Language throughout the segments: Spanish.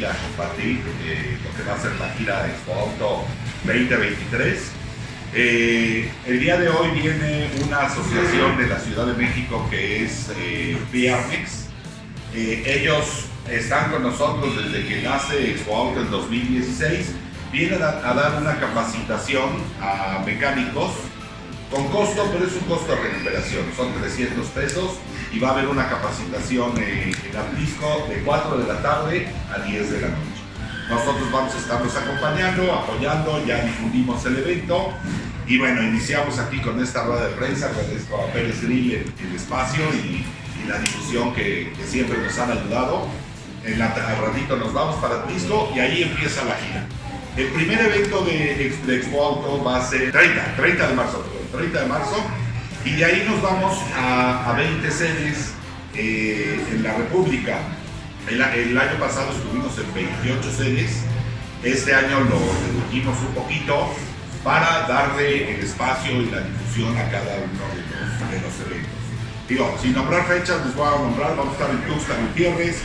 va a ser la gira Expo Auto 2023. Eh, el día de hoy viene una asociación de la Ciudad de México que es eh, eh, ellos están con nosotros desde que nace Expo Auto en 2016. Vienen a dar una capacitación a mecánicos con costo, pero es un costo de recuperación, son 300 pesos y va a haber una capacitación en Atlisco de 4 de la tarde a 10 de la noche. Nosotros vamos a estarlos acompañando, apoyando, ya difundimos el evento y bueno, iniciamos aquí con esta rueda de prensa, agradezco a Pérez Grill el, espacio y, la difusión que, siempre nos han ayudado. En la, al ratito nos vamos para Atlisco y ahí empieza la gira. El primer evento de, Expo Auto va a ser 30, 30 de marzo, 30 de marzo, y de ahí nos vamos a, 20 sedes eh, en la República. El, año pasado estuvimos en 28 sedes, este año lo redujimos un poquito para darle el espacio y la difusión a cada uno de los, eventos. Digo, sin nombrar fechas, les voy a nombrar, vamos a estar en Tuxtla Gutiérrez,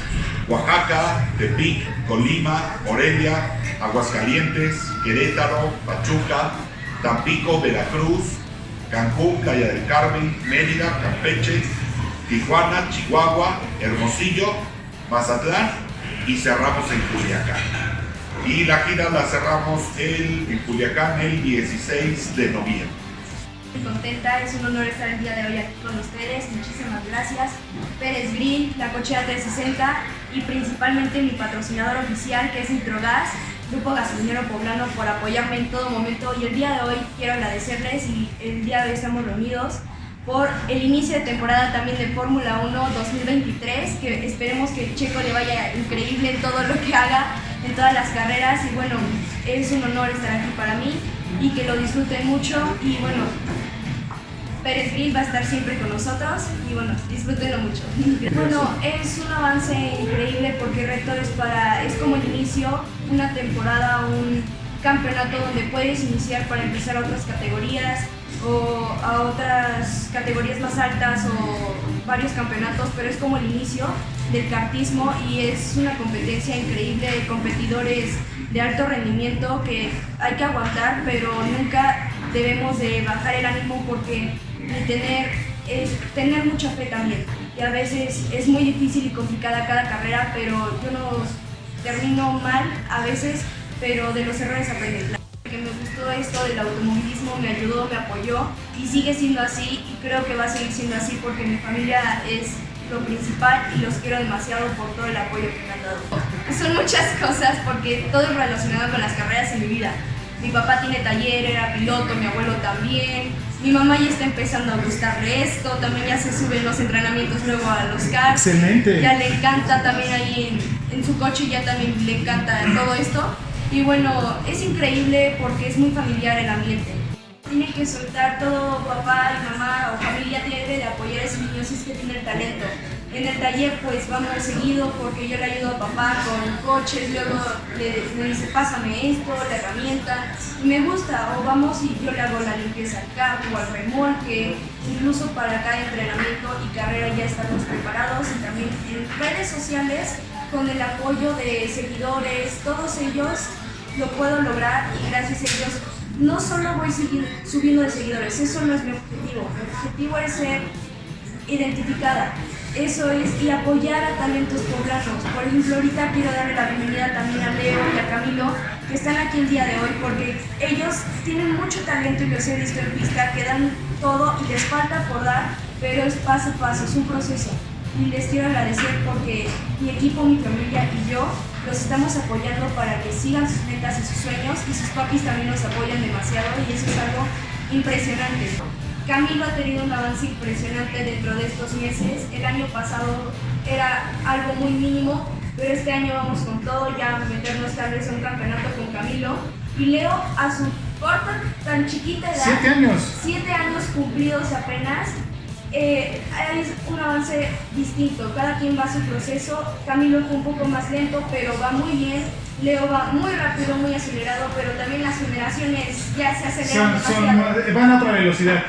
Oaxaca, Tepic, Colima, Morelia, Aguascalientes, Querétaro, Pachuca, Tampico, Veracruz, Cancún, Playa del Carmen, Mérida, Campeche, Tijuana, Chihuahua, Hermosillo, Mazatlán y cerramos en Culiacán. Y la gira la cerramos en Culiacán el 16 de noviembre. Muy contenta, es un honor estar el día de hoy aquí con ustedes, muchísimas gracias. Pérez Green, La Cochera 360 y principalmente mi patrocinador oficial que es Nitrogas, Grupo Gasolinero Poblano por apoyarme en todo momento y el día de hoy quiero agradecerles y el día de hoy estamos reunidos por el inicio de temporada también de Fórmula 1 2023, que esperemos que Checo le vaya increíble en todo lo que haga, en todas las carreras y bueno, es un honor estar aquí para mí y que lo disfruten mucho y bueno, Pérez Grill va a estar siempre con nosotros y bueno, disfrútenlo mucho. Bueno, es un increíble porque Reto es, para, es como el inicio, una temporada, un campeonato donde puedes iniciar para empezar a otras categorías o a otras categorías más altas o varios campeonatos, pero es como el inicio del kartismo y es una competencia increíble de competidores de alto rendimiento que hay que aguantar, pero nunca debemos de bajar el ánimo porque y tener, es, tener mucha fe también. Y a veces es muy difícil y complicada cada carrera, pero yo no termino mal a veces, pero de los errores aprendo. Que me gustó esto del automovilismo, me ayudó, me apoyó y sigue siendo así y creo que va a seguir siendo así porque mi familia es lo principal y los quiero demasiado por todo el apoyo que me han dado. Son muchas cosas porque todo es relacionado con las carreras en mi vida. Mi papá tiene taller, era piloto, mi abuelo también, mi mamá ya está empezando a gustarle esto, también ya se suben los entrenamientos luego a los cars. Excelente. Ya le encanta también ahí en, su coche, ya también le encanta todo esto. Y bueno, es increíble porque es muy familiar el ambiente. Tiene que soltar todo papá y mamá o familia tiene de apoyar a ese niño si es que tiene el talento. En el taller pues vamos seguido porque yo le ayudo a papá con coches, luego le, dice pásame esto, la herramienta, y me gusta, o vamos y yo le hago la limpieza al carro o al remolque, incluso para cada entrenamiento y carrera ya estamos preparados. Y también en redes sociales con el apoyo de seguidores, todos ellos lo puedo lograr y gracias a ellos no solo voy subiendo de seguidores, eso no es mi objetivo, mi objetivo es ser identificada, eso es, y apoyar a talentos poblanos. Por ejemplo, ahorita quiero darle la bienvenida también a Leo y a Camilo, que están aquí el día de hoy, porque ellos tienen mucho talento y los he visto en pista, que dan todo y les falta por dar, pero es paso a paso, es un proceso. Y les quiero agradecer porque mi equipo, mi familia y yo los estamos apoyando para que sigan sus metas y sus sueños y sus papis también nos apoyan demasiado y eso es algo impresionante. Camilo ha tenido un avance impresionante dentro de estos meses. El año pasado era algo muy mínimo, pero este año vamos con todo, ya meternos tal vez a un campeonato con Camilo. Y Leo, a su corta, tan chiquita edad, siete años, siete años cumplidos apenas, eh, es un avance distinto, cada quien va a su proceso, Camilo fue un poco más lento, pero va muy bien, Leo va muy rápido, muy acelerado, pero también las generaciones ya se aceleran van a otra velocidad.